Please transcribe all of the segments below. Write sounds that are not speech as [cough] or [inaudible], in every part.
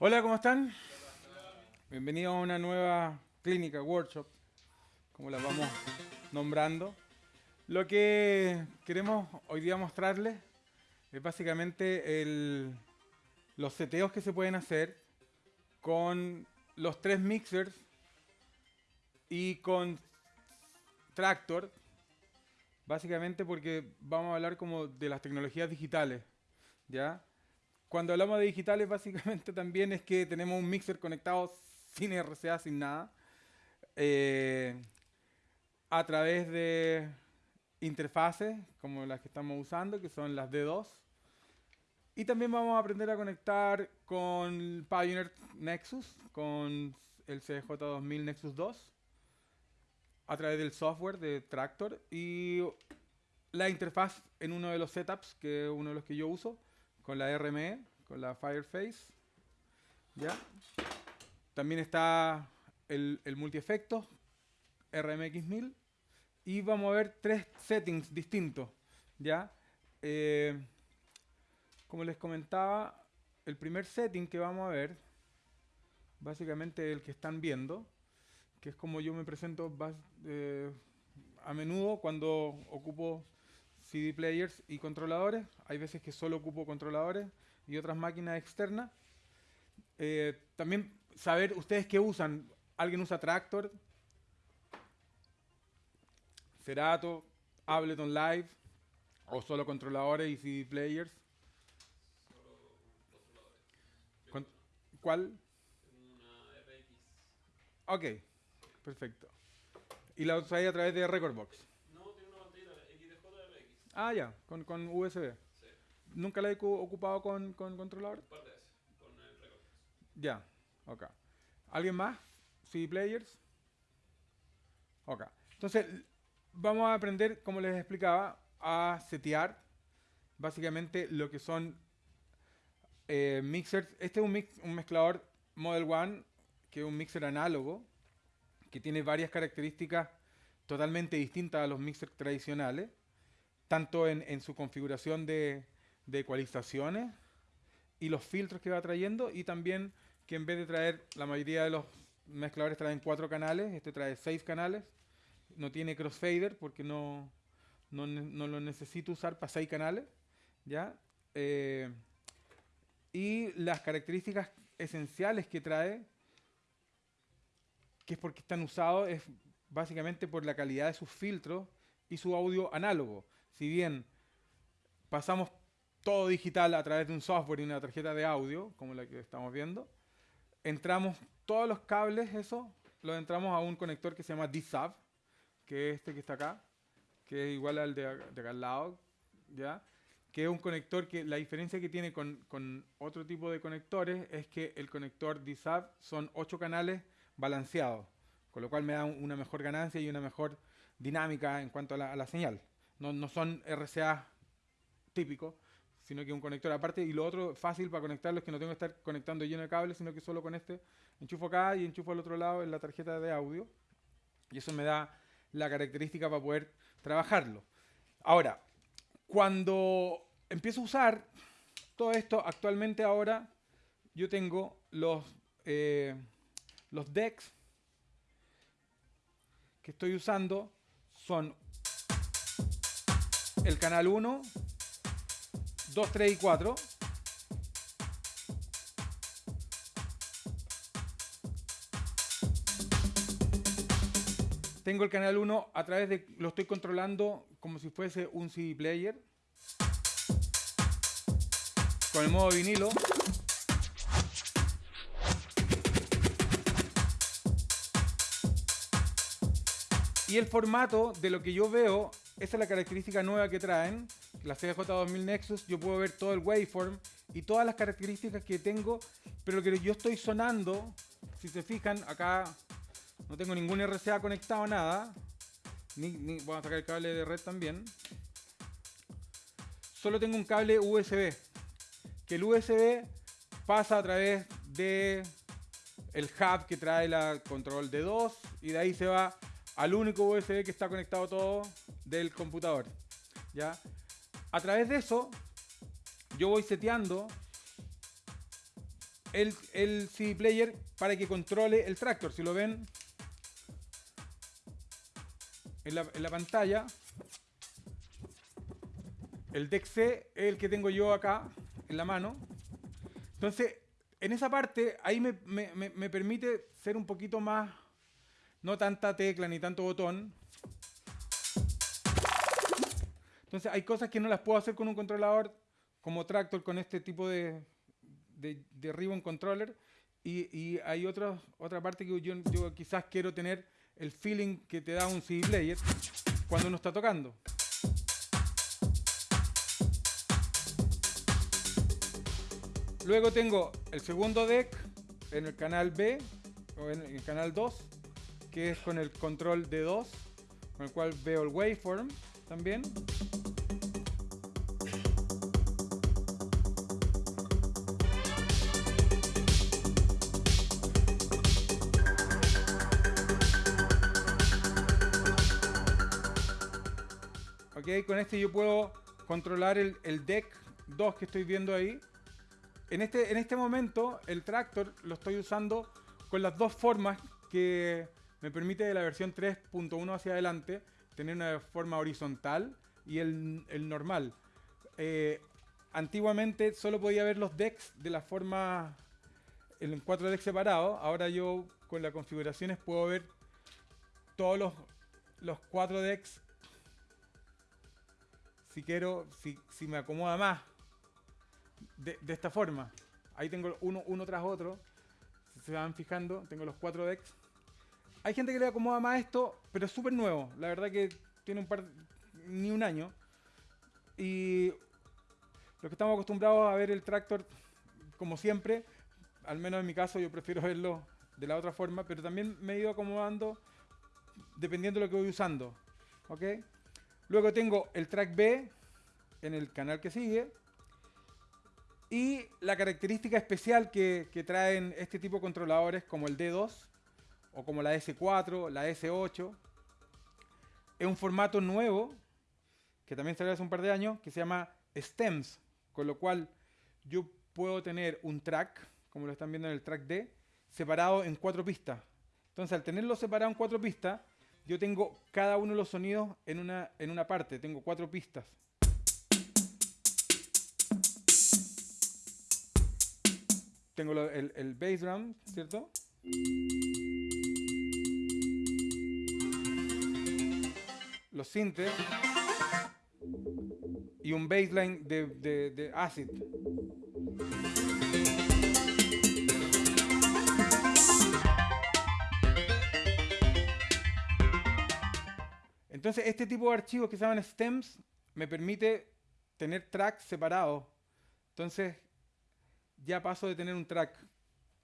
Hola, ¿cómo están? Bienvenidos a una nueva clínica, workshop, como la vamos nombrando. Lo que queremos hoy día mostrarles es básicamente los seteos que se pueden hacer con los tres mixers y con Tractor, básicamente porque vamos a hablar como de las tecnologías digitales, ¿ya? Cuando hablamos de digitales, [laughs] básicamente también es que tenemos un mixer conectado sin RCA, sin nada, eh, a través de interfaces como las que estamos usando, que son las D2. Y también vamos a aprender a conectar con Pioneer Nexus, con el CJ2000 Nexus 2, a través del software de Tractor y la interfaz en uno de los setups, que es uno de los que yo uso, con la RME, con la Fireface. ¿ya? También está el, el multi-efectos, RMX1000, y vamos a ver tres settings distintos. ¿ya? Eh, como les comentaba, el primer setting que vamos a ver, básicamente el que están viendo, que es como yo me presento eh, a menudo cuando ocupo CD players y controladores. Hay veces que solo ocupo controladores y otras máquinas externas. Eh, también saber ustedes qué usan. ¿Alguien usa Tractor? Cerato, Ableton Live o solo controladores y CD players. Con- ¿Cuál? Una RX. Ok, perfecto. ¿Y la usáis a través de Recordbox? No, tiene una pantalla XDJ Ah, ya, con, con USB. Sí. ¿Nunca la he cu- ocupado con, con controlador? Un par de veces. Con el récord. Ya, ok. ¿Alguien más? ¿CD players? Ok. Entonces, vamos a aprender, como les explicaba, a setear básicamente lo que son eh, mixers. Este es un, mix- un mezclador Model One, que es un mixer análogo, que tiene varias características totalmente distintas a los mixers tradicionales, tanto en, en su configuración de, de ecualizaciones y los filtros que va trayendo, y también que en vez de traer, la mayoría de los mezcladores traen cuatro canales, este trae seis canales, no tiene crossfader porque no, no, no lo necesito usar para seis canales, ¿ya? Eh, y las características esenciales que trae, que es porque están usados, es básicamente por la calidad de sus filtros y su audio análogo. Si bien pasamos todo digital a través de un software y una tarjeta de audio, como la que estamos viendo, entramos todos los cables, eso, los entramos a un conector que se llama D-Sub, que es este que está acá, que es igual al de, de acá al lado, ¿ya? Que es un conector que la diferencia que tiene con, con otro tipo de conectores es que el conector D-Sub son ocho canales balanceados, con lo cual me da un- una mejor ganancia y una mejor dinámica en cuanto a la, a la señal. No, no son RCA típicos, sino que un conector aparte. Y lo otro fácil para conectarlo es que no tengo que estar conectando lleno de cables, sino que solo con este enchufo acá y enchufo al otro lado en la tarjeta de audio. Y eso me da la característica para poder trabajarlo. Ahora, cuando empiezo a usar todo esto, actualmente ahora yo tengo los, eh, los decks que estoy usando son el canal 1, 2, 3 y 4. Tengo el canal 1 a través de. Lo estoy controlando como si fuese un CD player. Con el modo vinilo. Y el formato de lo que yo veo, esa es la característica nueva que traen. La CJ2000 Nexus, yo puedo ver todo el waveform y todas las características que tengo, pero lo que yo estoy sonando, si se fijan, acá no tengo ningún RCA conectado, nada. Ni, ni- voy a sacar el cable de red también. Solo tengo un cable USB. Que el USB pasa a través de el hub que trae la control de 2 y de ahí se va al único USB que está conectado todo del computador. ¿ya? a través de eso, yo voy seteando el, el CD player para que controle el tractor. Si lo ven en la, en la pantalla, el DEC C es el que tengo yo acá en la mano. Entonces, en esa parte, ahí me- me- me permite ser un poquito más, no tanta tecla ni tanto botón. Entonces, hay cosas que no las puedo hacer con un controlador como Tractor con este tipo de, de, ribbon controller. Y, y hay otra, otra parte que yo, yo quizás quiero tener el feeling que te da un CD player cuando uno está tocando. Luego tengo el segundo deck en el canal B o en el canal 2, que es con el control de 2, con el cual veo el waveform también. Ok, con este yo puedo controlar el, el deck 2 que estoy viendo ahí. En este, en este momento el tractor lo estoy usando con las dos formas que me permite de la versión 3.1 hacia adelante tener una forma horizontal y el, normal. Eh, antiguamente solo podía ver los decks de la forma en cuatro decks separados. Ahora yo con las configuraciones puedo ver todos los, los cuatro decks si quiero, si, si me acomoda más de, de esta forma. Ahí tengo uno, uno tras otro. Si se van fijando, tengo los cuatro decks. Hay gente que le acomoda más esto, pero es súper nuevo. La verdad que tiene un par, ni un año. Y los que estamos acostumbrados a ver el tractor, como siempre, al menos en mi caso, yo prefiero [laughs] verlo de la otra forma, pero también me he ido acomodando dependiendo de lo que voy usando. ¿Ok? Luego tengo el track B en el canal que sigue. Y la característica especial que, que traen este tipo de controladores como el D2 o como la S4, la S8, es un formato nuevo que también salió hace un par de años que se llama stems, con lo cual yo puedo tener un track, como lo están viendo en el track D, separado en cuatro pistas. Entonces, al tenerlo separado en cuatro pistas, yo tengo cada uno de los sonidos en una, en una parte, tengo cuatro pistas. Tengo el, el bass drum, ¿cierto? Los sintes. Y un bassline de, de, acid. Entonces, este tipo de archivos que se llaman stems me permite tener tracks separados. Entonces, ya paso de tener un track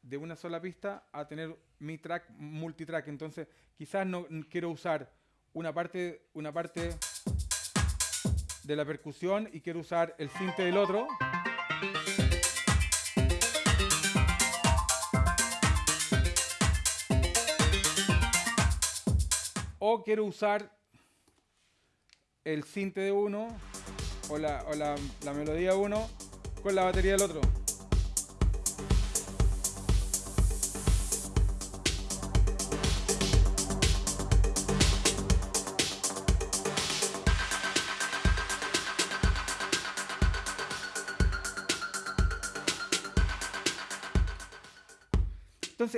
de una sola pista a tener mi track multitrack. Entonces, quizás no quiero usar una parte, una parte de la percusión y quiero usar el cinte del otro. O quiero usar el cinte de uno o la, o la, la melodía de uno con la batería del otro.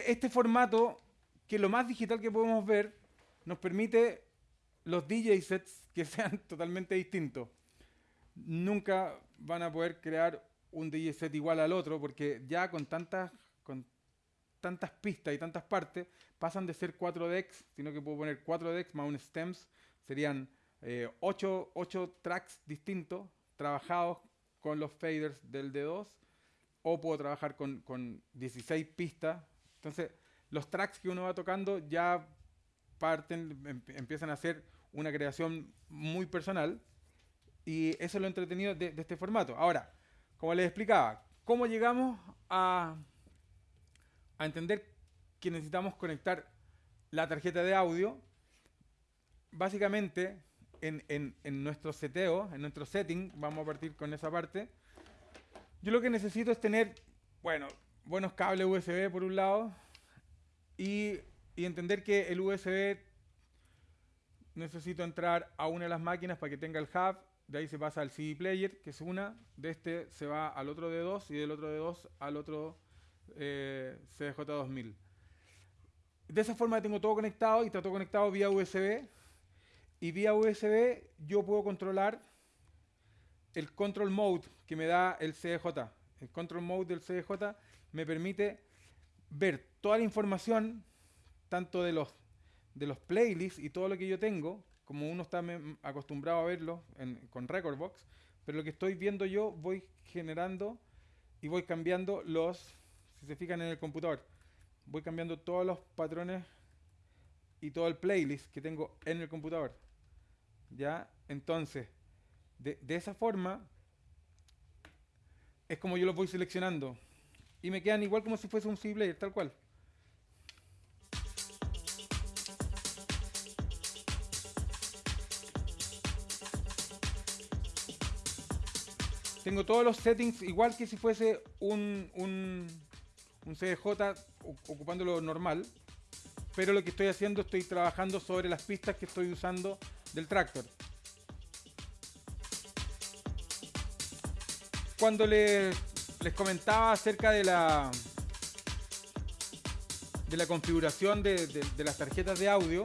Este formato, que lo más digital que podemos ver, nos permite los DJ sets que [laughs] sean totalmente distintos. Nunca van a poder crear un DJ set igual al otro, porque ya con tantas, con tantas pistas y tantas partes, pasan de ser cuatro decks, sino que puedo poner cuatro decks más un stems, serían eh, ocho, ocho tracks distintos, trabajados con los faders del D2, o puedo trabajar con, con 16 pistas. Entonces, los tracks que uno va tocando ya parten, em- empiezan a ser una creación muy personal. Y eso es lo entretenido de, de este formato. Ahora, como les explicaba, ¿cómo llegamos a, a entender que necesitamos conectar la tarjeta de audio? Básicamente, en, en- en nuestro seteo, en nuestro setting, vamos a partir con esa parte. Yo lo que necesito es tener, bueno, buenos cables USB por un lado y, y entender que el USB necesito entrar a una de las máquinas para que tenga el hub. De ahí se pasa al CD player, que es una. De este se va al otro de 2 y del otro de 2 al otro eh, CDJ2000. De esa forma tengo todo conectado y está todo conectado vía USB. Y vía USB yo puedo controlar el control mode que me da el CDJ. El control mode del CDJ me permite ver toda la información, tanto de los, de los playlists y todo lo que yo tengo, como uno está acostumbrado a verlo en- con Recordbox, pero lo que estoy viendo yo voy generando y voy cambiando los, si se fijan en el computador, voy cambiando todos los patrones y todo el playlist que tengo en el computador. ¿Ya? Entonces, de, de esa forma es como yo los voy seleccionando. Y me quedan igual como si fuese un CD player, tal cual. Tengo todos los settings igual que si fuese un, un, un CDJ ocupándolo normal. Pero lo que estoy haciendo, estoy trabajando sobre las pistas que estoy usando del tractor. Cuando les, les comentaba acerca de la de la configuración de, las tarjetas de audio,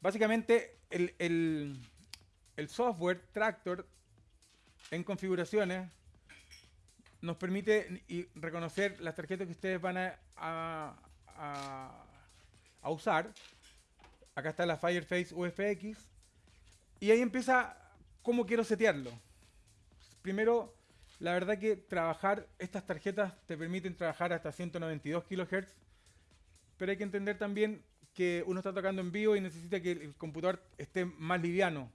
básicamente el, el- software Tractor en configuraciones nos permite reconocer las tarjetas que ustedes van a- a- a usar. Acá está la Fireface UFX. Y ahí empieza cómo quiero setearlo. Primero, la verdad que trabajar, estas tarjetas te permiten trabajar hasta 192 kHz. Pero hay que entender también que uno está tocando en vivo y necesita que el, computador esté más liviano.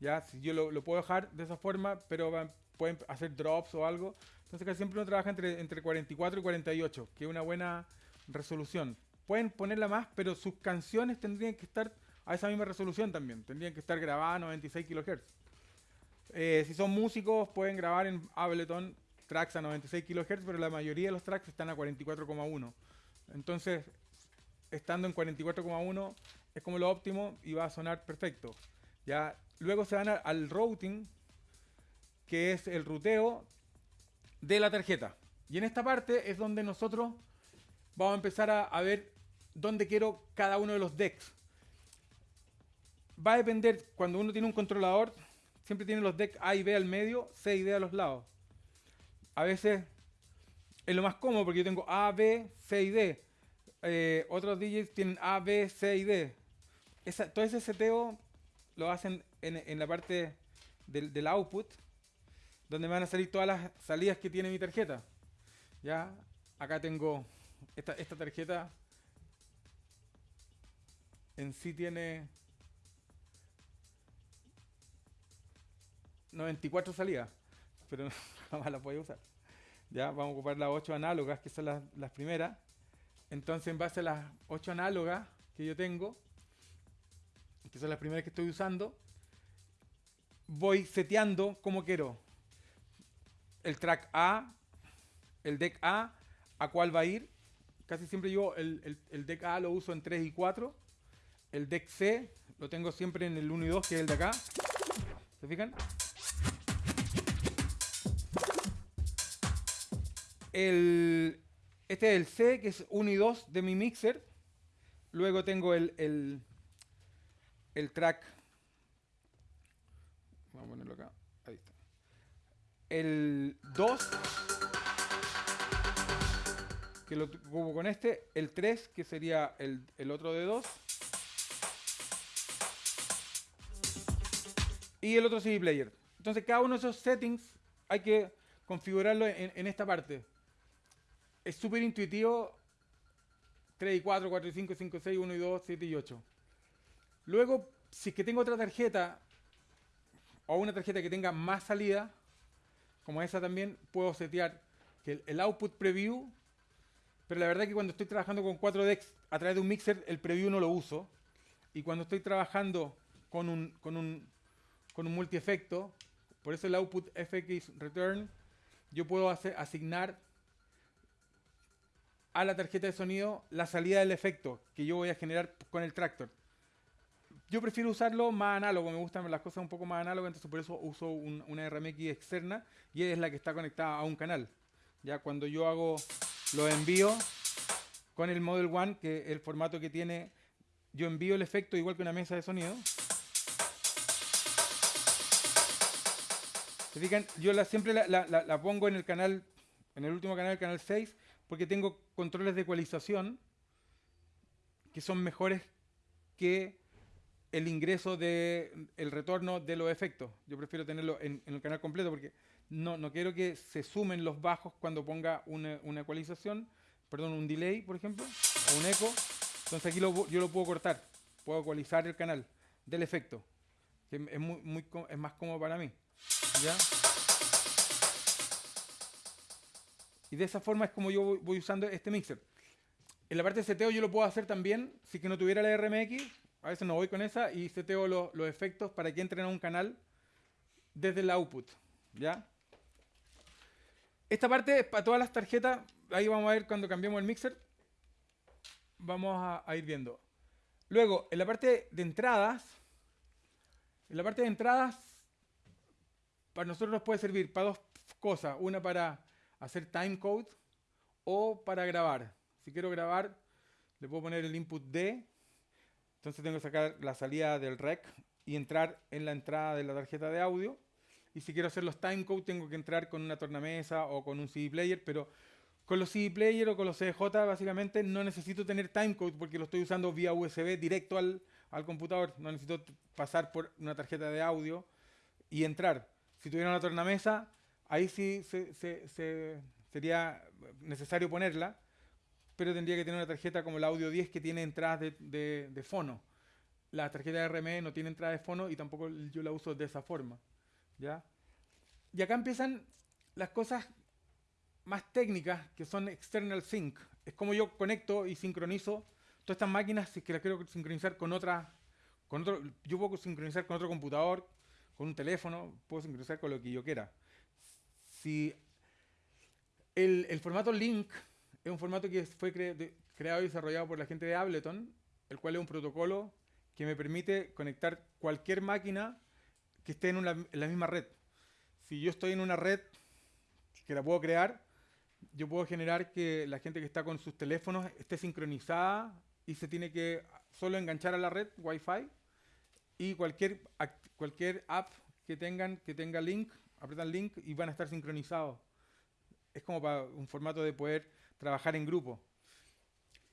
¿ya? Si yo lo, lo puedo dejar de esa forma, pero va- pueden hacer drops o algo. Entonces casi siempre uno trabaja entre, entre 44 y 48, que es una buena resolución. Pueden ponerla más, pero sus canciones tendrían que estar a esa misma resolución también. Tendrían que estar grabadas a 96 kHz. Eh, si son músicos, pueden grabar en Ableton tracks a 96 kHz, pero la mayoría de los tracks están a 44,1. Entonces, estando en 44,1 es como lo óptimo y va a sonar perfecto. Ya, luego se van a- al routing, que es el ruteo de la tarjeta. Y en esta parte es donde nosotros vamos a empezar a, a ver dónde quiero cada uno de los decks. Va a depender, cuando uno tiene un controlador, siempre tiene los decks A y B al medio, C y D a los lados. A veces es lo más cómodo porque yo tengo A, B, C y D. Eh, otros DJs tienen A, B, C y D. Todo ese seteo lo hacen en, en la parte del, del output, donde me van a salir todas las salidas que tiene mi tarjeta. Ya, acá tengo esta, esta tarjeta. En sí tiene 94 salidas, pero [laughs] jamás las voy usar. Ya, vamos a ocupar las 8 análogas, que son las, las primeras. Entonces, en base a las 8 análogas que yo tengo, que son las primeras que estoy usando, voy seteando como quiero. El track A, el deck A, a cuál va a ir. Casi siempre yo el, el- el deck A lo uso en 3 y 4. El deck C lo tengo siempre en el 1 y 2, que es el de acá. ¿Se fijan? El, este es el C, que es 1 y 2 de mi mixer. Luego tengo el, el, el track. Vamos a ponerlo acá. Ahí está. El 2, que lo ocupo con este. El 3, que sería el, el otro de 2. Y el otro CD player. Entonces, cada uno de esos settings hay que configurarlo en, en esta parte. Es súper intuitivo. 3 y 4, 4 y 5, 5 y 6, 1 y 2, 7 y 8. Luego, si es que tengo otra tarjeta o una tarjeta que tenga más salida, como esa también, puedo setear que el, output preview, pero la verdad que cuando estoy trabajando con 4 decks a través de un mixer, el preview no lo uso. Y cuando estoy trabajando con un, con un, con un multi-efecto. Por eso el output fx return, yo puedo hacer, asignar a la tarjeta de sonido la salida del efecto que yo voy a generar con el tractor. Yo prefiero usarlo más análogo, me gustan las cosas un poco más análogas, entonces por eso uso un- una RMX externa y es la que está conectada a un canal. Ya cuando yo hago los envíos con el Model One, que el formato que tiene, yo envío el efecto igual que una mesa de sonido. ¿Se fijan? Yo la, siempre la- la pongo en el canal, en el último canal, el canal 6, porque tengo controles de ecualización que son mejores que el ingreso de el retorno de los efectos. Yo prefiero tenerlo en, en el canal completo porque no, no quiero que se sumen los bajos cuando ponga una, una ecualización, perdón, un delay, por ejemplo, o un eco. Entonces aquí lo yo lo puedo cortar, puedo ecualizar el canal del efecto, que es, muy, muy es más cómodo para mí. ¿ya? Y de esa forma es como yo voy, usando este mixer. En la parte de seteo yo lo puedo hacer también, si que no tuviera la RMX, a veces no voy con esa y seteo lo- los efectos para que entren a un canal desde el output, ¿ya? Esta parte es para todas las tarjetas, ahí vamos a ver cuando cambiemos el mixer, vamos a, a ir viendo. Luego, en la parte de entradas, en la parte de entradas, para nosotros nos puede servir para dos cosas, una para hacer timecode o para grabar. Si quiero grabar, le puedo poner el input D, entonces tengo que sacar la salida del rec y entrar en la entrada de la tarjeta de audio. Y si quiero hacer los timecode, tengo que entrar con una tornamesa o con un CD player, pero con los CD player o con los CDJ básicamente no necesito tener timecode porque lo estoy usando vía USB directo al, al computador. No necesito pasar por una tarjeta de audio y entrar. Si tuviera una tornamesa, ahí sí se- se- se- sería necesario ponerla, pero tendría que tener una tarjeta como el Audio 10 que tiene entradas de, de- de fono. La tarjeta RME no tiene entrada de fono y tampoco yo la uso de esa forma. ¿ya? Y acá empiezan las cosas más técnicas que son external sync. Es como yo conecto y sincronizo todas estas máquinas si es que las quiero sincronizar con otra, con otro, yo puedo sincronizar con otro computador, con un teléfono, puedo sincronizar con lo que yo quiera. Si el, formato Link es un formato que fue creado y desarrollado por la gente de Ableton, el cual es un protocolo que me permite conectar cualquier máquina que esté en, en la misma red. Si yo estoy en una red que la puedo crear, yo puedo generar que la gente que está con sus teléfonos esté sincronizada y se tiene que solo enganchar a la red Wi-Fi y cualquier, cualquier app que tengan que tenga link, apretan link y van a estar sincronizados. Es como para un formato de poder trabajar en grupo.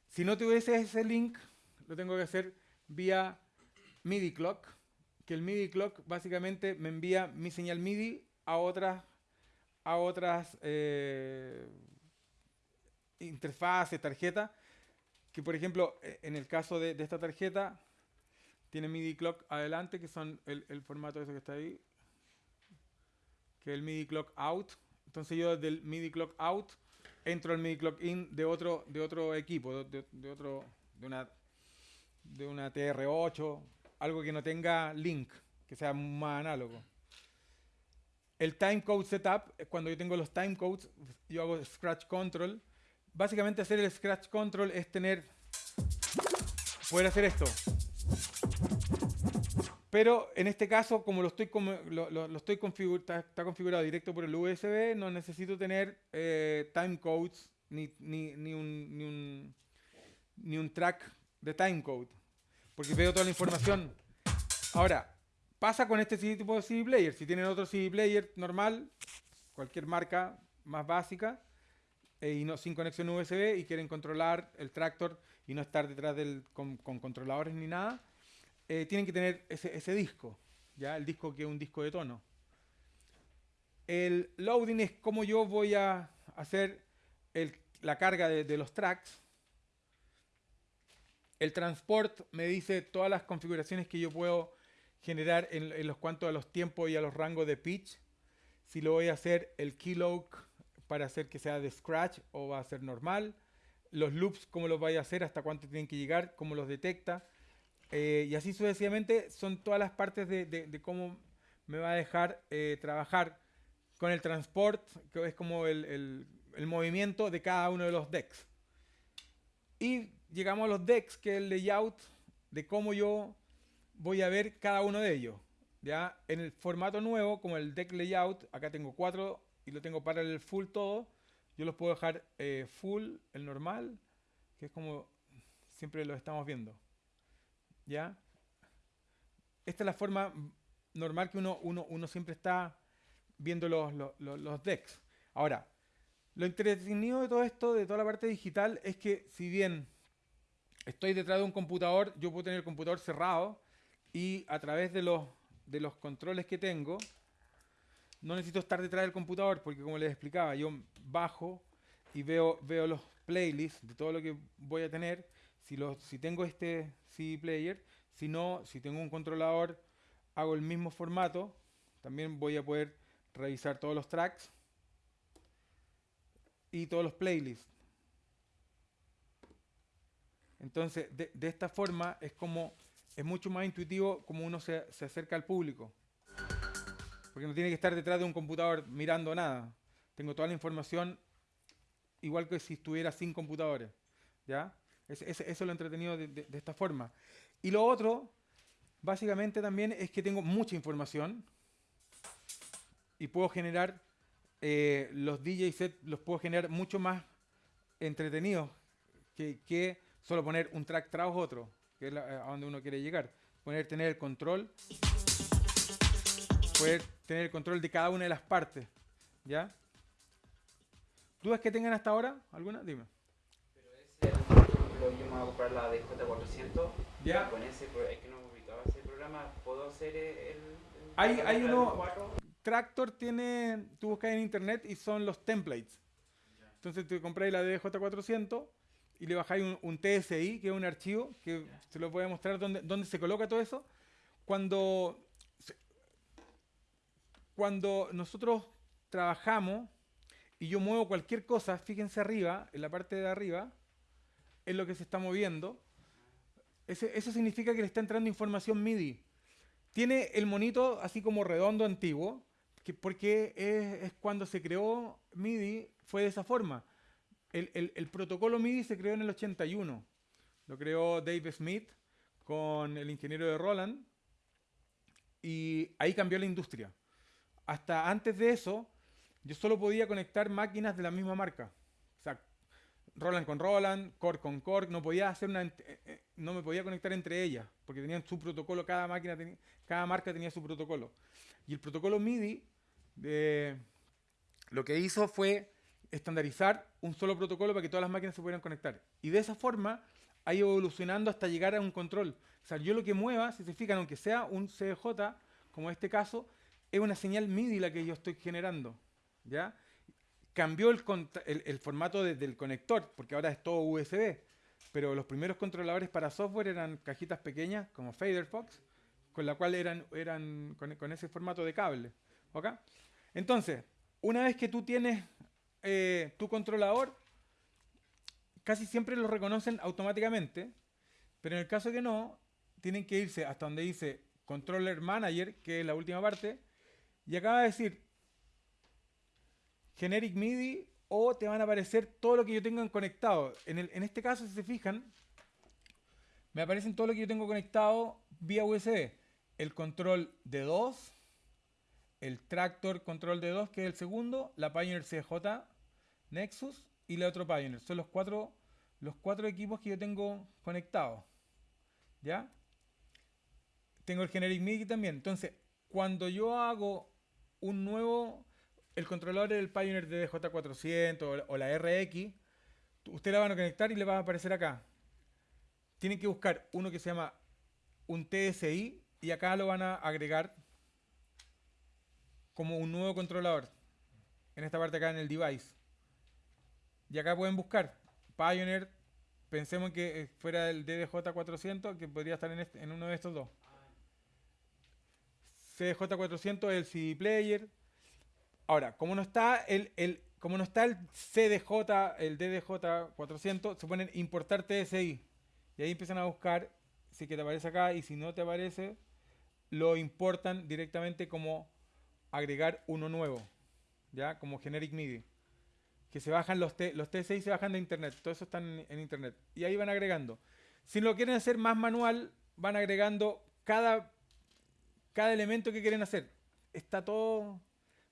Si no tuviese ese link, lo tengo que hacer vía MIDI clock, que el MIDI clock básicamente me envía mi señal MIDI a otras a otras eh, interfaces, tarjetas, que por ejemplo, e- en el caso de, esta tarjeta, tiene MIDI clock adelante, que son el, el formato ese que está ahí, que es el MIDI clock out. Entonces yo del MIDI clock out entro al MIDI clock in de otro, de otro equipo, de, otro, de una, de una TR8, algo que no tenga link, que sea más análogo. El timecode setup, es cuando yo tengo los timecodes, yo hago scratch control. Básicamente hacer el scratch control es tener, poder hacer esto. Pero en este caso, como lo estoy, lo, lo- estoy está, configurado directo por el USB, no necesito tener eh, timecodes ni, ni, ni, un, ni, un, ni un track de timecode. Porque veo toda la información. Ahora, pasa con este tipo de CD player. Si tienen otro CD player normal, cualquier marca más básica, eh, y no sin conexión USB y quieren controlar el tractor y no estar detrás del con, con controladores ni nada, eh, tienen que tener ese, disco, ya el disco que es un disco de tono. El loading es como yo voy a hacer la carga de, los tracks. El transport me dice todas las configuraciones que yo puedo generar en, los cuanto a los tiempos y a los rangos de pitch. Si lo voy a hacer el keylog para hacer que sea de scratch o va a ser normal. Los loops, cómo los vaya a hacer, hasta cuánto tienen que llegar, cómo los detecta. Eh, y así sucesivamente son todas las partes de, de- de cómo me va a dejar eh, trabajar con el transport, que es como el, el- el movimiento de cada uno de los decks. Y llegamos a los decks, que es el layout de cómo yo voy a ver cada uno de ellos. Ya en el formato nuevo, como el deck layout, acá tengo cuatro y lo tengo para el full todo. Yo los puedo dejar eh, full, el normal, que es como siempre lo estamos viendo. ¿Ya? Esta es la forma normal que uno, uno, uno siempre está viendo los, los, los- los decks. Ahora, lo entretenido de todo esto, de toda la parte digital, es que si bien estoy detrás de un computador, yo puedo tener el computador cerrado y a través de los, de los controles que tengo, no necesito estar detrás del computador porque como les explicaba, yo bajo y veo, veo los playlists de todo lo que voy a tener. Si, lo, si tengo este CD player, si no, si tengo un controlador, hago el mismo formato. También voy a poder revisar todos los tracks y todos los playlists. Entonces, de, de esta forma es como es mucho más intuitivo como uno se, se acerca al público. Porque no tiene que estar detrás de un computador mirando nada. Tengo toda la información igual que si estuviera sin computadores. ¿Ya? Es- es- eso es lo entretenido de, de- de esta forma. Y lo otro, básicamente también, es que tengo mucha información y puedo generar eh, los DJ sets, los puedo generar mucho más entretenidos que, solo poner un track tras otro, que es a donde uno quiere llegar. Poner, tener el control, poder tener el control de cada una de las partes. ¿Ya? ¿Dudas que tengan hasta ahora? ¿Alguna? Dime. Yo me voy a comprar la DJ400. Ya. Con ese, es que no he ubicado ese programa, ¿puedo hacer el. el- Hay- hay uno-? Tractor tiene, tú buscas en internet y son los templates. Entonces te compráis la DJ400 y le bajáis un, un TSI, que es un archivo, que se lo voy a mostrar dónde, dónde se coloca todo eso. Cuando, cuando nosotros trabajamos y yo muevo cualquier cosa, fíjense arriba, en la parte de arriba, es lo que se está moviendo. Eso significa que le está entrando información MIDI. Tiene el monito así como redondo antiguo, que porque es, cuando se creó MIDI, fue de esa forma. El, el- el protocolo MIDI se creó en el 81. Lo creó Dave Smith con el ingeniero de Roland. Y ahí cambió la industria. Hasta antes de eso, yo solo podía conectar máquinas de la misma marca. Roland con Roland, Korg con Korg, no podía hacer una, eh, eh, no me podía conectar entre ellas, porque tenían su protocolo, cada máquina cada marca tenía su protocolo. Y el protocolo MIDI de- lo que hizo fue estandarizar un solo protocolo para que todas las máquinas se pudieran conectar. Y de esa forma ha ido evolucionando hasta llegar a un control. O sea, yo lo que mueva, si se fijan, aunque sea un CDJ, como este caso, es una señal MIDI la que yo estoy generando. ¿Ya? Cambió el, formato de- del conector, porque ahora es todo USB. Pero los primeros controladores para software eran cajitas pequeñas, como Fader Fox, con la cual eran, eran con, ese formato de cable. ¿ok? Entonces, una vez que tú tienes eh, tu controlador, casi siempre lo reconocen automáticamente, pero en el caso que no, tienen que irse hasta donde dice Controller Manager, que es la última parte, y acaba de decir Generic MIDI o te van a aparecer todo lo que yo tengo conectado. En, el- en este caso, si se fijan, me aparecen todo lo que yo tengo conectado vía USB. El control de 2, el Tractor control de 2, que es el segundo, la Pioneer CJ Nexus y la otro Pioneer. Son los cuatro, los cuatro equipos que yo tengo conectados. ¿Ya? Tengo el Generic MIDI también. Entonces, cuando yo hago un nuevo, el controlador del Pioneer de DJ400 o la- RX, ustedes la van a conectar y le va a aparecer acá. Tienen que buscar uno que se llama un TSI y acá lo van a agregar como un nuevo controlador. En esta parte acá en el device. Y acá pueden buscar Pioneer. Pensemos que eh, fuera el DDJ400, que podría estar en, este- en uno de estos dos. CDJ400 es el CD player. Ahora, como no está el, el- como no está el CDJ, el DDJ400, se ponen importar TSI. Y ahí empiezan a buscar sí que te aparece acá y si no te aparece, lo importan directamente como agregar uno nuevo, ¿ya? Como generic MIDI. Que se bajan los, T, los T6 se bajan de internet, todo eso está en, en internet. Y ahí van agregando. Si lo quieren hacer más manual, van agregando cada, cada elemento que quieren hacer. Está todo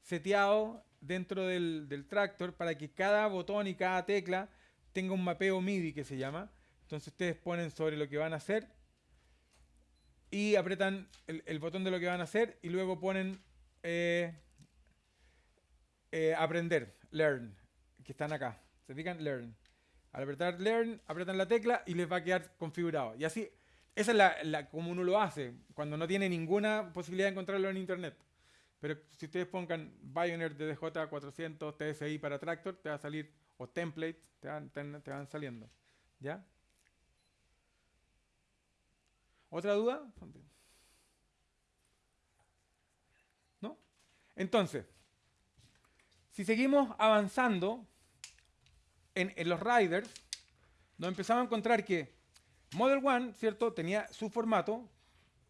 seteado dentro del, tractor para que cada botón y cada tecla tenga un mapeo MIDI que se llama. Entonces ustedes ponen sobre lo que van a hacer y apretan el, botón de lo que van a hacer y luego ponen eh, eh, aprender, learn, que están acá. ¿Se fijan? Learn. Al apretar learn, apretan la tecla y les va a quedar configurado. Y así, esa es la como uno lo hace, cuando no tiene ninguna posibilidad de encontrarlo en internet. Pero si ustedes pongan Pioneer DDJ400 TSI para Tractor, te va a salir, o templates, te van, te, van saliendo. ¿Ya? ¿Otra duda? ¿No? Entonces, si seguimos avanzando en, en los riders, nos empezamos a encontrar que Model One, ¿cierto? Tenía su formato,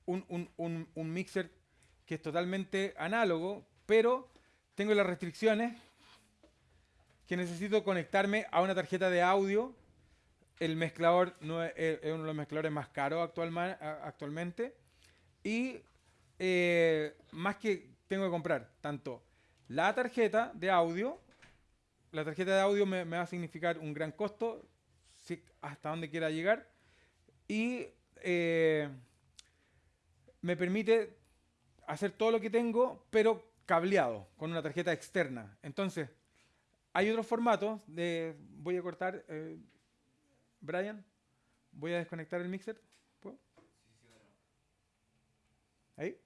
un, un, un, un mixer que es totalmente análogo, pero tengo las restricciones que necesito conectarme a una tarjeta de audio. El mezclador no es, uno de los mezcladores más caros actual, actualmente. Y eh, más que tengo que comprar tanto la tarjeta de audio, la tarjeta de audio me, va a significar un gran costo hasta donde quiera llegar. Y eh, me permite hacer todo lo que tengo, pero cableado, con una tarjeta externa. Entonces, hay otros formatos de... Voy a cortar... Eh, Brian, voy a desconectar el mixer. ¿Puedo? ¿Ahí?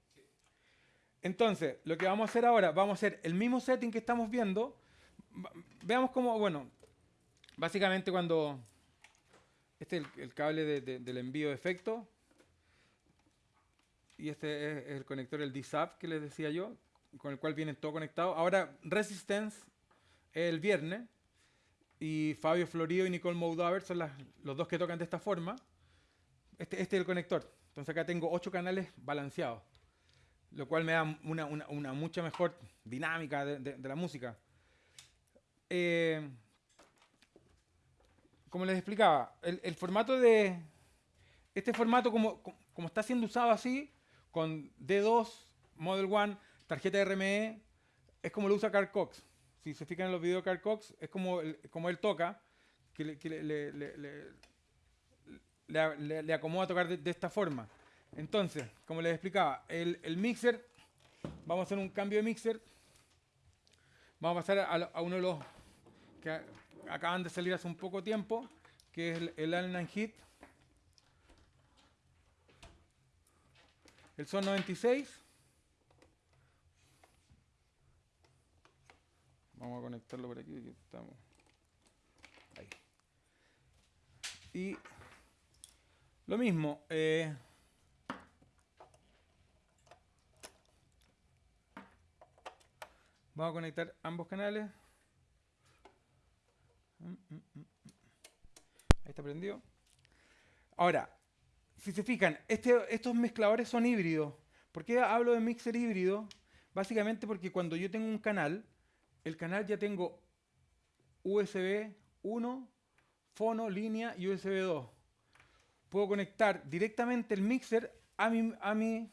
Entonces, lo que vamos a hacer ahora, vamos a hacer el mismo setting que estamos viendo. Veamos cómo, bueno, básicamente cuando... Este es el, cable de, de, del envío de efecto. Y este es, el conector, el DSAP que les decía yo, con el cual viene todo conectado. Ahora, Resistance es el viernes. Y Fabio Florido y Nicole Moudaver son las, los dos que tocan de esta forma. Este, este es el conector. Entonces acá tengo ocho canales balanceados. Lo cual me da una, una, una mucha mejor dinámica de, de, de la música. Eh, como les explicaba, el, el, formato de... Este formato como, como está siendo usado así, con D2, Model One, tarjeta RME, es como lo usa Carl Cox si se fijan en los videos de Carl Cox, es como, el, como él toca, que le, que le, le, le acomoda tocar de, de, esta forma. Entonces, como les explicaba, el, el, mixer, vamos a hacer un cambio de mixer. Vamos a pasar a, a uno de los que acaban de salir hace un poco tiempo, que es el, el Allen Hit. El Son 96. Vamos a conectarlo por aquí. estamos. Ahí. Y lo mismo. Eh, vamos a conectar ambos canales. Ahí está prendido. Ahora, si se fijan, este, estos mezcladores son híbridos. ¿Por qué hablo de mixer híbrido? Básicamente porque cuando yo tengo un canal, el canal ya tengo USB 1, fono, línea y USB 2. Puedo conectar directamente el mixer a mi, a mi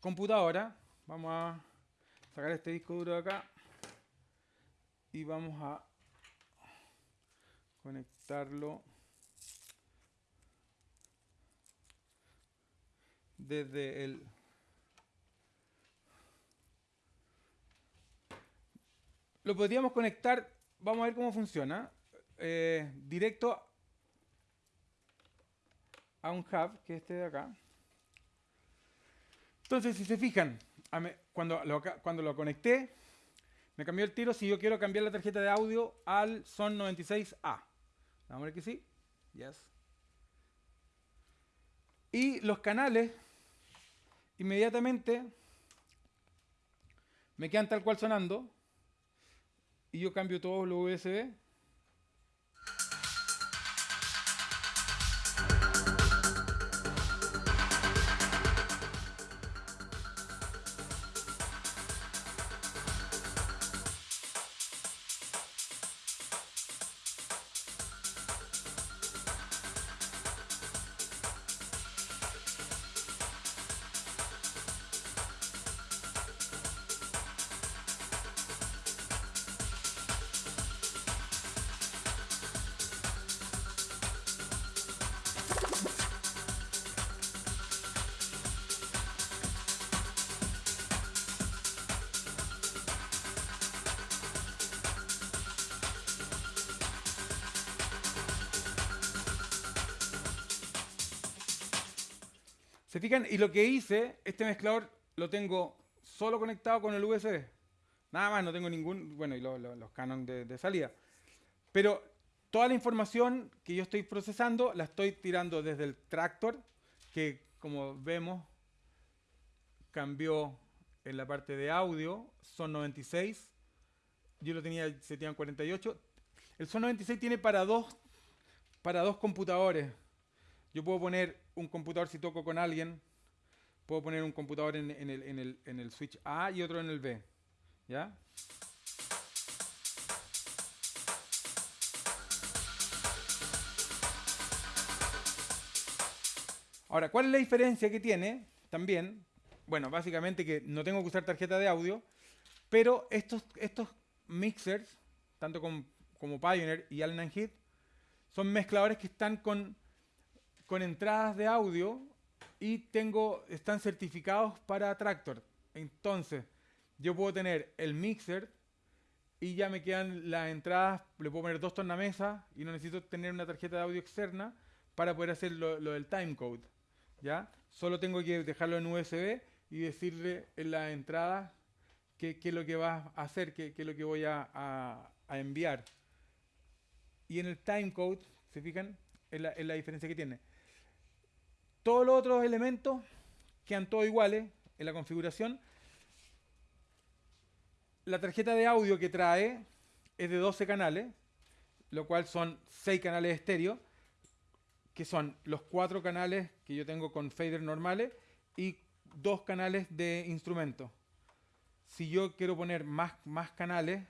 computadora. Vamos a sacar este disco duro de acá y vamos a conectarlo desde el lo podríamos conectar, vamos a ver cómo funciona, eh, directo a un hub, que es este de acá. Entonces, si se fijan, cuando cuando lo conecté, me cambió el tiro si yo quiero cambiar la tarjeta de audio al Son 96A. Vamos a ver que sí. Yes. Y los canales, inmediatamente, me quedan tal cual sonando y yo cambio todos los USB ¿Se fijan? Y lo que hice, este mezclador lo tengo solo conectado con el USB. Nada más, no tengo ningún, bueno, y lo- lo- los canon de, de salida. Pero toda la información que yo estoy procesando la estoy tirando desde el tractor, que como vemos cambió en la parte de audio, son 96. Yo lo tenía seteado en 48. El Son 96 tiene para dos, para dos computadores. Yo puedo poner un computador si toco con alguien. Puedo poner un computador en, el, en el- en el switch A y otro en el B. ¿Ya? Ahora, ¿cuál es la diferencia que tiene? También, bueno, básicamente que no tengo que usar tarjeta de audio, pero estos, estos mixers, tanto con- como Pioneer y Allen Heath, son mezcladores que están con, con entradas de audio y tengo, están certificados para Tractor. Entonces, yo puedo tener el mixer y ya me quedan las entradas, le puedo poner dos tornamesas y no necesito tener una tarjeta de audio externa para poder hacer lo, lo del timecode. ¿Ya? Solo tengo que dejarlo en USB y decirle en la entrada qué, qué es lo que va a hacer, qué, qué es lo que voy a, a- a enviar. Y en el timecode, ¿se fijan? Es la, es la diferencia que tiene. Todos los otros elementos quedan todos iguales en la configuración. La tarjeta de audio que trae es de 12 canales, lo cual son 6 canales estéreo, que son los 4 canales que yo tengo con fader normales y dos canales de instrumento. Si yo quiero poner más, más canales,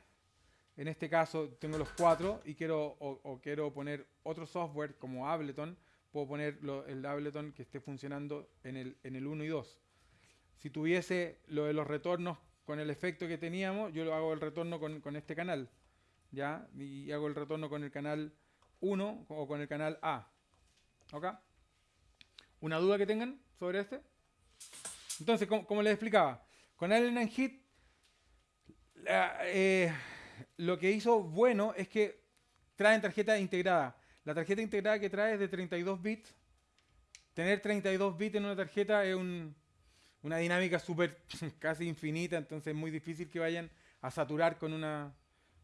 en este caso tengo los 4 y quiero, o, o quiero poner otro software como Ableton, puedo poner lo- el Ableton que esté funcionando en el, en el 1 y 2. Si tuviese lo de los retornos con el efecto que teníamos, yo lo hago el retorno con, con este canal. ¿Ya? Y hago el retorno con el canal 1 o con el canal A. ¿Ok? ¿Una duda que tengan sobre este? Entonces, como, como les explicaba, con Allen and Heath, la- eh, lo que hizo bueno es que traen tarjeta integrada. La tarjeta integrada que trae es de 32 bits. Tener 32 bits en una tarjeta es un- una dinámica súper [laughs] casi infinita, entonces es muy difícil que vayan a saturar con una,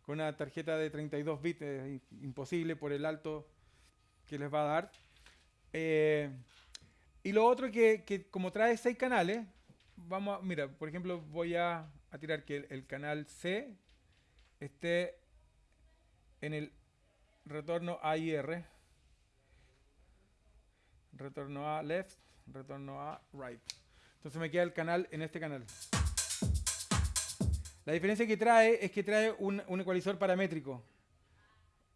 con una tarjeta de 32 bits. Es imposible por el alto que les va a dar. Eh, y lo otro que, que como trae 6 canales, vamos a, mira, por ejemplo, voy a, a tirar que el, el canal C esté en el retorno A y R. Retorno a left, retorno a right. Entonces me queda el canal en este canal. La diferencia que trae es que trae un, un ecualizador paramétrico.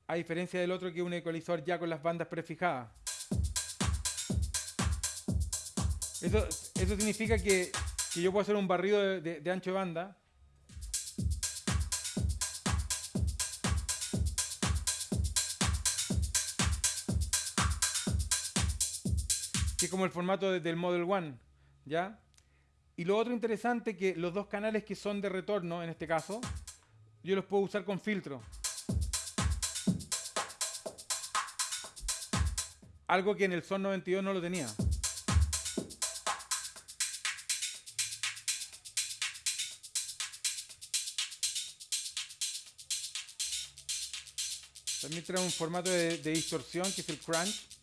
A diferencia del otro que es un ecualizador ya con las bandas prefijadas. Eso, eso significa que, que yo puedo hacer un barrido de, de- de ancho de banda. Que es como el formato de- del Model One. ¿Ya? Y lo otro interesante que los dos canales que son de retorno, en este caso, yo los puedo usar con filtro. Algo que en el Son 92 no lo tenía. También trae un formato de distorsión que es el crunch.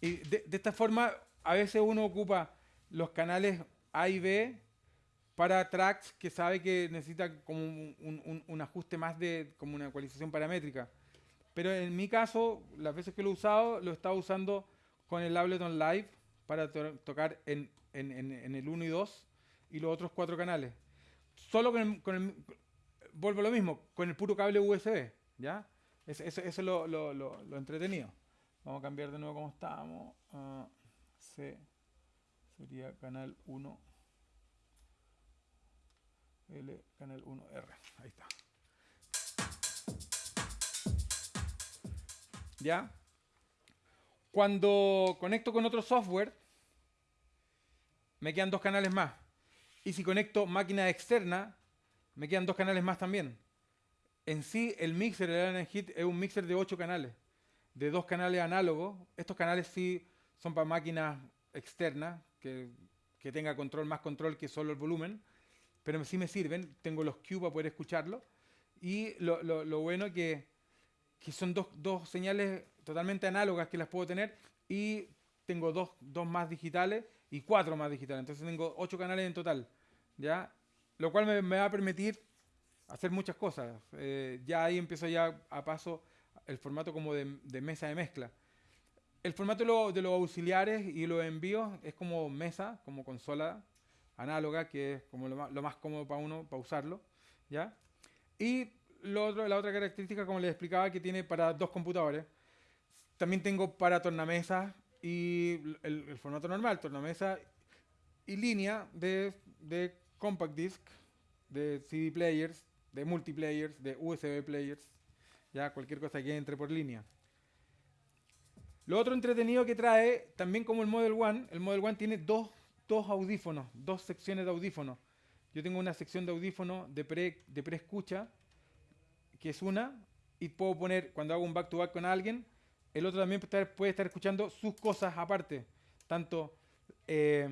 Y de, de esta forma, a veces uno ocupa los canales A y B para tracks que sabe que necesita como un, un- un- ajuste más de como una ecualización paramétrica. Pero en mi caso, las veces que lo he usado, lo he estado usando con el Ableton Live para to- tocar en, en- en- en el 1 y 2 y los otros cuatro canales. Solo con el, con el- vuelvo a lo mismo, con el puro cable USB, ¿ya? Eso es lo, lo- lo- lo entretenido. Vamos a cambiar de nuevo como estábamos. a C sería canal 1. L, canal 1R. Ahí está. ¿Ya? Cuando conecto con otro software, me quedan dos canales más. Y si conecto máquina externa, me quedan dos canales más también. En sí, el mixer, el Hit, es un mixer de 8 canales, de dos canales análogos. Estos canales sí son para máquinas externas, que, que tenga control, más control que solo el volumen, pero sí me sirven. Tengo los Q para poder escucharlo. Y lo, lo, lo bueno que, que son dos, dos señales totalmente análogas que las puedo tener y tengo dos, dos más digitales y cuatro más digitales. Entonces tengo ocho canales en total, ¿ya? Lo cual me, me va a permitir hacer muchas cosas. Eh, ya ahí empiezo ya a paso el formato como de, de mesa de mezcla. El formato de, lo- de los auxiliares y los envíos es como mesa, como consola análoga, que es como lo más, lo más cómodo para uno, para usarlo, ¿ya? Y lo otro, la otra característica, como les explicaba, que tiene para dos computadores. También tengo para tornamesa y el, el formato normal, tornamesa y línea de, de compact disc, de CD players, de multiplayers, de USB players, ya cualquier cosa que entre por línea. Lo otro entretenido que trae, también como el Model One, el Model One tiene dos, dos audífonos, dos secciones de audífonos. Yo tengo una sección de audífonos de pre, de pre-escucha, que es una, y puedo poner, cuando hago un back-to-back con alguien, el otro también puede estar, puede estar escuchando sus cosas aparte. Tanto eh,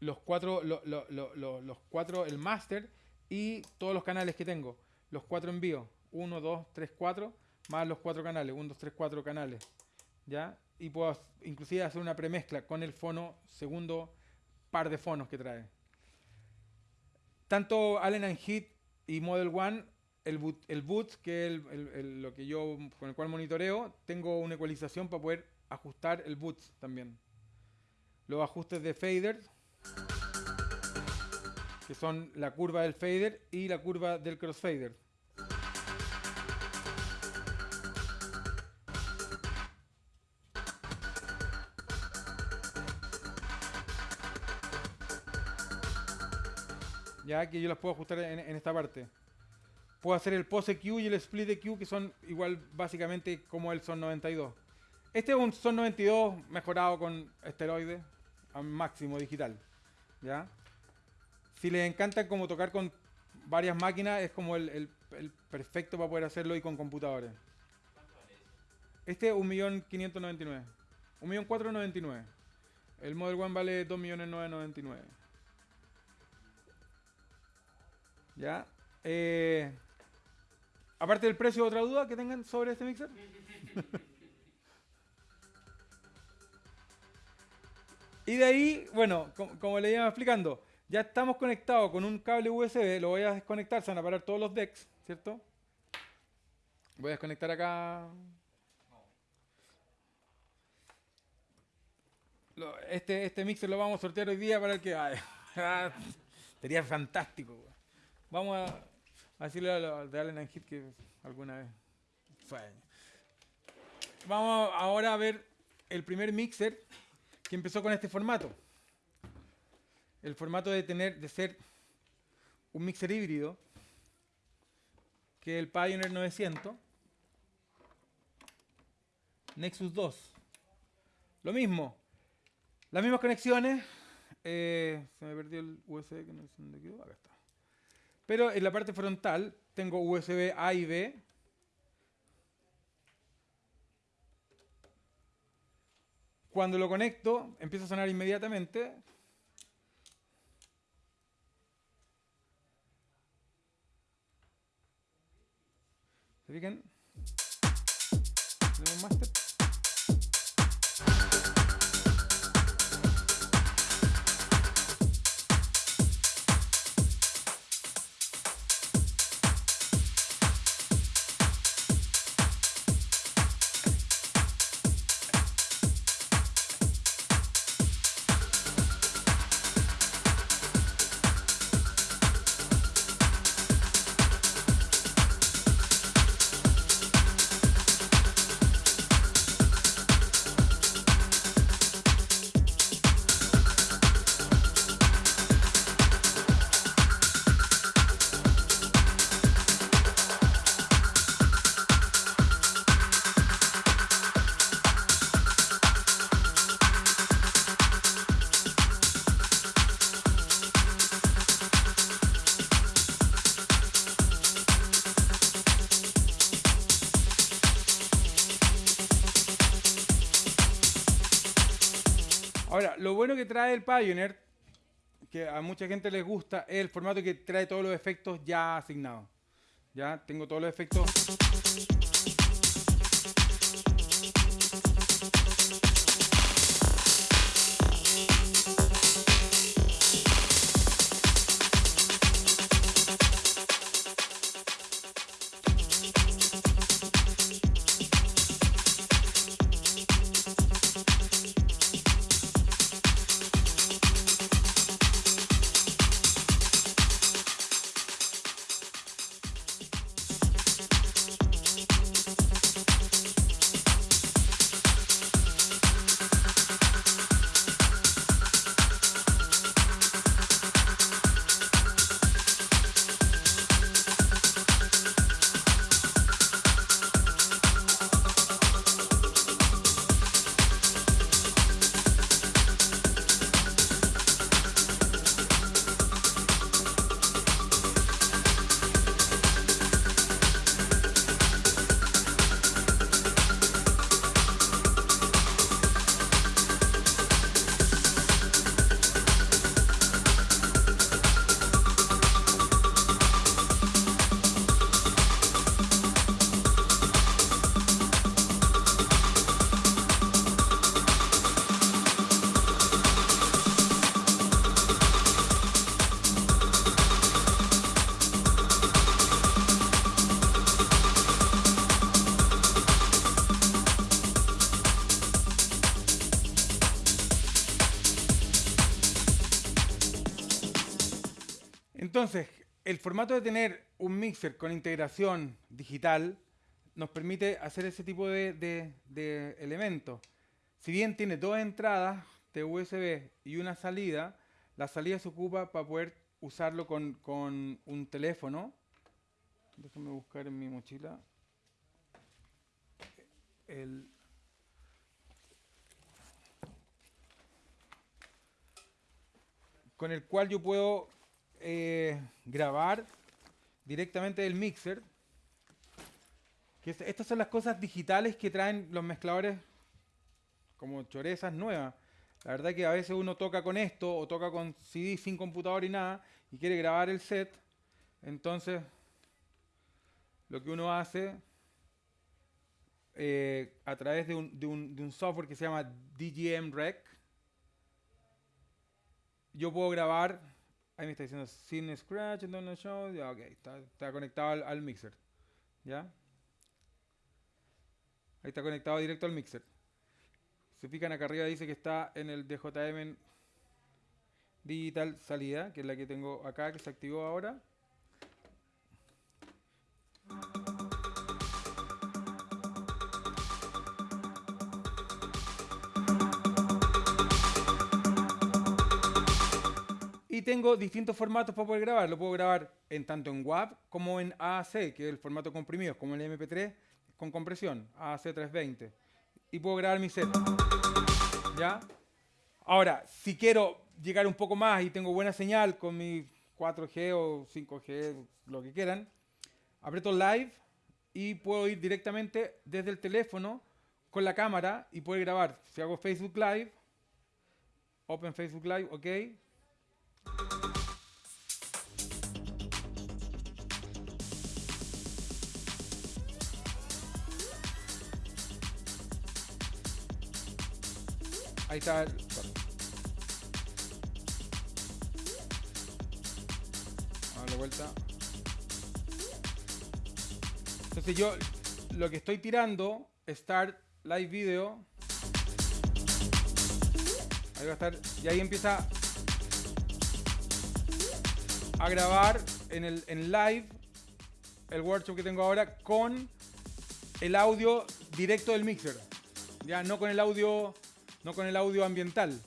los cuatro, lo- lo- lo- lo- los cuatro, el master y todos los canales que tengo. Los cuatro envíos. Uno, dos, tres, cuatro, más los cuatro canales. Uno, dos, tres, cuatro canales. ¿Ya? Y puedo inclusive hacer una premezcla con el fono, segundo par de fonos que trae. Tanto Allen and Heath y Model One, el boot, el boot que es el- el- el- lo que yo con el cual monitoreo, tengo una ecualización para poder ajustar el boot también. Los ajustes de fader, que son la curva del fader y la curva del crossfader. Que yo las puedo ajustar en, en esta parte. Puedo hacer el pose Q y el split de Q que son igual básicamente como el Son 92. Este es un Son 92 mejorado con esteroides al máximo digital. ¿ya? Si les encanta como tocar con varias máquinas, es como el, el- el perfecto para poder hacerlo y con computadores. Este es 1.599.000. 1.499.000. El Model One vale 2.999.000. ¿Ya? Eh, aparte del precio, ¿otra duda que tengan sobre este mixer? [laughs] y de ahí, bueno, com- como le iba explicando, ya estamos conectados con un cable USB, lo voy a desconectar, se van a parar todos los decks, ¿cierto? Voy a desconectar acá. Este, este mixer lo vamos a sortear hoy día para el que... ay, [laughs] sería fantástico. Vamos a, decirle a los de Allen and Heath que alguna vez fue. Vamos ahora a ver el primer mixer que empezó con este formato. El formato de tener, de ser un mixer híbrido, que es el Pioneer 900. Nexus 2. Lo mismo. Las mismas conexiones. eh, se me perdió el USB que no sé dónde quedó. Acá está. Pero en la parte frontal tengo USB A y B. Cuando lo conecto, empieza a sonar inmediatamente. ¿Se fijan? Tenemos un Ahora, lo bueno que trae el Pioneer, que a mucha gente les gusta, es el formato que trae todos los efectos ya asignados. Ya tengo todos los efectos. Entonces, el formato de tener un mixer con integración digital nos permite hacer ese tipo de, elementos. Si bien tiene dos entradas de USB y una salida, la salida se ocupa para poder usarlo con, con un teléfono. Déjame buscar en mi mochila. El, con el cual yo puedo eh, grabar directamente del mixer. Estas son las cosas digitales que traen los mezcladores como chorezas nuevas. La verdad que a veces uno toca con esto o toca con CD sin computador y nada y quiere grabar el set. Entonces, lo que uno hace eh, a través de un, de un- de un software que se llama DGM Rec, yo puedo grabar. Ahí me está diciendo sin scratch, no show. Ya, ok, está, conectado al, al mixer. ¿Ya? Ahí está conectado directo al mixer. Se fijan acá arriba dice que está en el DJM Digital Salida, que es la que tengo acá, que se activó ahora. Tengo distintos formatos para poder grabar. Lo puedo grabar en tanto en WAV como en AAC, que es el formato comprimido, como el MP3 con compresión, AAC 320. Y puedo grabar mi set. ¿Ya? Ahora, si quiero llegar un poco más y tengo buena señal con mi 4G o 5G, lo que quieran, aprieto live y puedo ir directamente desde el teléfono con la cámara y poder grabar. Si hago Facebook Live, Open Facebook Live, ok. Ahí está. el- A darle vuelta. Entonces yo lo que estoy tirando, Start Live Video. Ahí va a estar. Y ahí empieza a grabar en el en live el workshop que tengo ahora con el audio directo del mixer. Ya no con el audio no con el audio ambiental.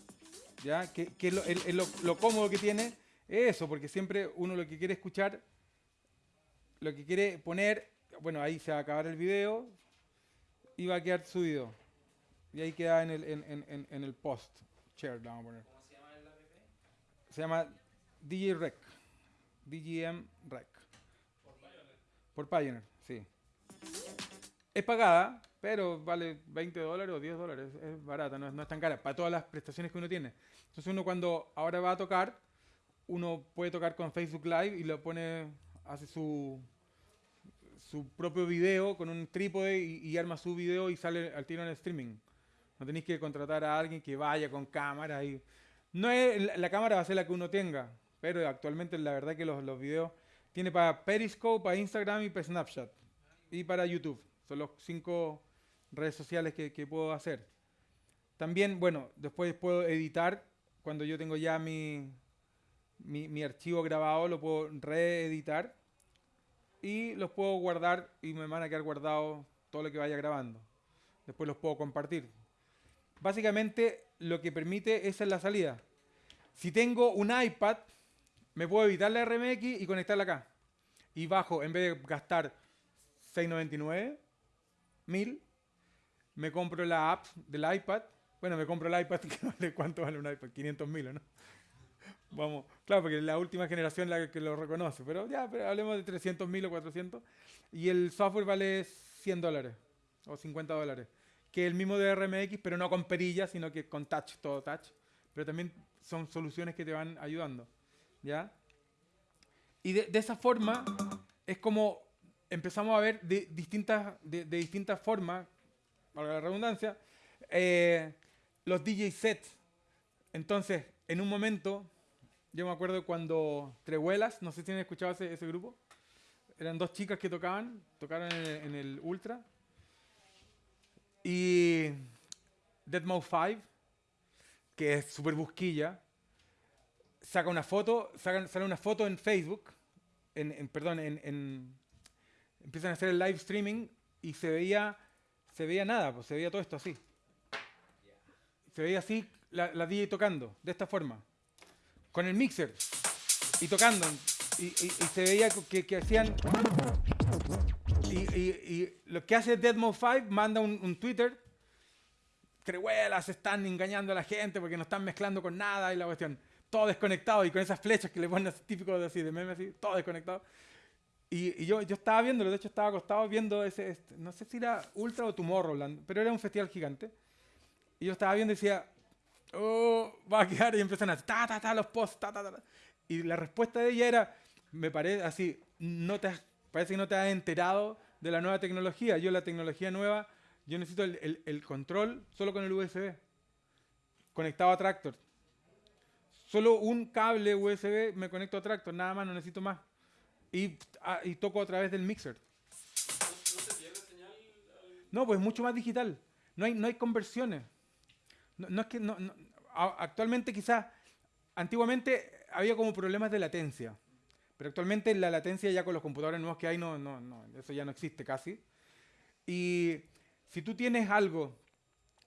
¿Ya? Que, que lo, el- el- lo, lo cómodo que tiene es eso, porque siempre uno lo que quiere escuchar, lo que quiere poner, bueno, ahí se va a acabar el video y va a quedar subido. Y ahí queda en el, en, en- en- en el post. Share, vamos a poner. ¿Cómo se llama el app? Se llama DJ Rec. DGM Rec. Por Pioneer, sí. Es pagada, pero vale 20 dólares o 10 dólares, es barata, no es, no es tan cara, para todas las prestaciones que uno tiene. Entonces uno cuando ahora va a tocar, uno puede tocar con Facebook Live y lo pone, hace su, su propio video con un trípode y, y arma su video y sale al tiro en el streaming. No tenéis que contratar a alguien que vaya con cámara y... No es, la- cámara va a ser la que uno tenga, pero actualmente la verdad que los, los videos tiene para Periscope, para Instagram y para Snapchat. Y para YouTube. Son los cinco redes sociales que, que puedo hacer. También, bueno, después puedo editar. Cuando yo tengo ya mi, mi, mi archivo grabado, lo puedo reeditar. Y los puedo guardar y me van a quedar guardados todo lo que vaya grabando. Después los puedo compartir. Básicamente lo que permite esa es la salida. Si tengo un iPad, me puedo evitar la RMX y conectarla acá. Y bajo, en vez de gastar 6.99, 1000, me compro la app del iPad. Bueno, me compro el iPad [laughs] que ¿cuánto vale un iPad? 500 mil, ¿no? Vamos, claro, porque la última generación la que lo reconoce, pero ya, pero hablemos de 300 mil o 400. Y el software vale 100 dólares o 50 dólares, que es el mismo de RMX, pero no con perillas, sino que con touch, todo touch. Pero también son soluciones que te van ayudando, ¿ya? Y de, de esa forma es como empezamos a ver de distintas, de, de distintas formas, valga la redundancia, eh, los DJ sets. Entonces, en un momento, yo me acuerdo cuando Trehuelas, no sé si han escuchado ese, ese grupo, eran dos chicas que tocaban, tocaron en el, Ultra. Y Deadmau 5, que es súper busquilla, saca una foto, sale una foto en Facebook, en, en- perdón, en, en- empiezan a hacer el live streaming y se veía, se veía nada, pues se veía todo esto así. Se veía así la, la DJ tocando, de esta forma, con el mixer y tocando. Y, y- y se veía que, que hacían. Y, y- lo que hace Deadmo 5 manda un, un Twitter. Crehuelas están engañando a la gente porque no están mezclando con nada y la cuestión. Todo desconectado y con esas flechas que le ponen así, típico de, así, de meme así, todo desconectado. Y, yo, yo estaba viéndolo, de hecho estaba acostado viendo ese, este, no sé si era Ultra o Tomorrowland, pero era un festival gigante. Y yo estaba viendo y decía, oh, va a quedar, y empiezan a, ta, ta, ta, los posts, ta, ta, ta. Y la respuesta de ella era, me parece así, no te parece que no te has enterado de la nueva tecnología. Yo la tecnología nueva, yo necesito el, el- el control solo con el USB, conectado a Tractor. Solo un cable USB me conecto a Tractor, nada más, no necesito más. Y, ah, y toco a través del mixer. ¿No, se pierde señal al- No, pues mucho más digital. No hay, no hay conversiones. No, no es que no, no- actualmente quizás, antiguamente había como problemas de latencia. Pero actualmente la latencia ya con los computadores nuevos que hay, no, no, no, eso ya no existe casi. Y si tú tienes algo,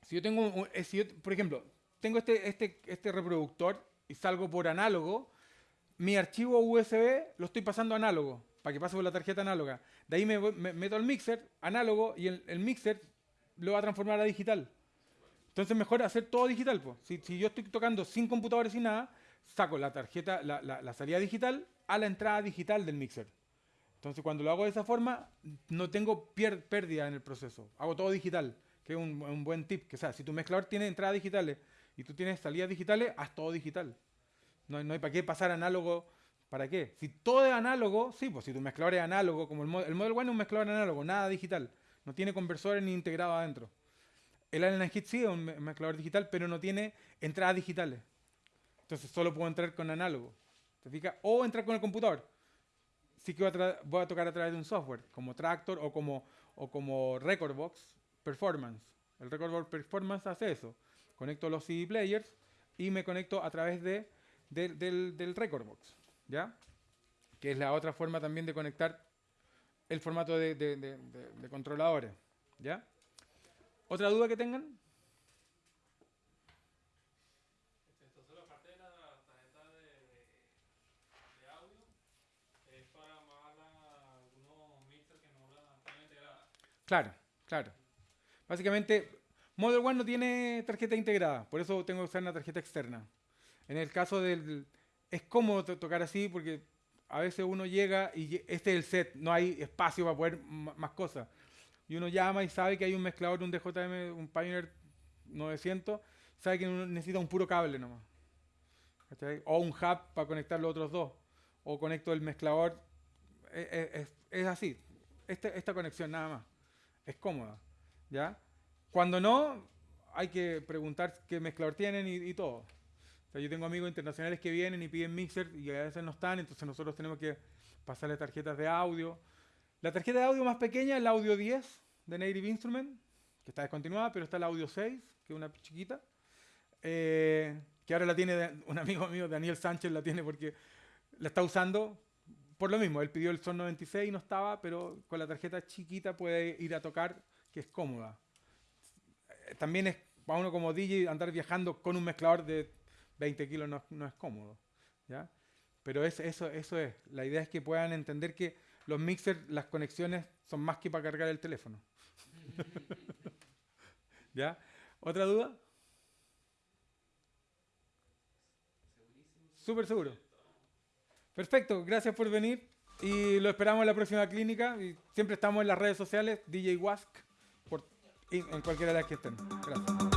si yo tengo, un- eh, si yo, por ejemplo, tengo este, este, este reproductor y salgo por análogo, mi archivo USB lo estoy pasando análogo, para que pase por la tarjeta análoga. De ahí me, meto al mixer, análogo, y el, mixer lo va a transformar a digital. Entonces mejor hacer todo digital. po. Si, yo estoy tocando sin computadores y nada, saco la tarjeta, la, salida digital a la entrada digital del mixer. Entonces cuando lo hago de esa forma, no tengo pérdida en el proceso. Hago todo digital, que es un, buen tip. Que, sea, si tu mezclador tiene entradas digitales y tú tienes salidas digitales, haz todo digital. No, hay- no hay para qué pasar análogo. ¿Para qué? Si todo es análogo, sí, pues si tu mezclador es análogo, como el, Mo- el Model One es un mezclador análogo, nada digital. No tiene conversores ni integrado adentro. El Allen Hit sí es un me- mezclador digital, pero no tiene entradas digitales. Entonces solo puedo entrar con análogo. ¿Te fijas? O entrar con el computador. Sí que voy a, voy a tocar a través de un software, como Tractor o como, o como Recordbox Performance. El Recordbox Performance hace eso. Conecto los CD players y me conecto a través de, del- del, del Recordbox. ¿Ya? Que es la otra forma también de conectar el formato de, de- de- de- controladores. ¿Ya? ¿Otra duda que tengan? Claro, claro. Básicamente, Model One no tiene tarjeta integrada, por eso tengo que usar una tarjeta externa. En el caso del... Es cómodo to- tocar así porque a veces uno llega y este es el set, no hay espacio para poner ma- más cosas. y uno llama y sabe que hay un mezclador, un DJM, un Pioneer 900, sabe que uno necesita un puro cable nomás. ¿cachai? O un hub para conectar los otros dos. O conecto el mezclador. Es, es- es así. Este- esta conexión nada más. Es cómoda. ¿Ya? Cuando no, hay que preguntar qué mezclador tienen y, y todo. O sea, yo tengo amigos internacionales que vienen y piden mixer y a veces no están, entonces nosotros tenemos que pasarle tarjetas de audio. La tarjeta de audio más pequeña es la Audio 10 de Native Instrument, que está descontinuada, pero está la Audio 6, que es una chiquita, eh, que ahora la tiene un amigo mío, Daniel Sánchez, la tiene porque la está usando por lo mismo. Él pidió el Son 96 y no estaba, pero con la tarjeta chiquita puede ir a tocar, que es cómoda. También es para uno como DJ andar viajando con un mezclador de 20 kilos no, es cómodo. ¿ya? Pero es- eso, es. La idea es que puedan entender que los mixers, las conexiones son más que para cargar el teléfono. [laughs] ¿Ya? ¿Otra duda? Súper seguro. Perfecto, gracias por venir y lo esperamos en la próxima clínica. Y siempre estamos en las redes sociales, DJ Wask, por, en cualquiera de las que estén. Gracias.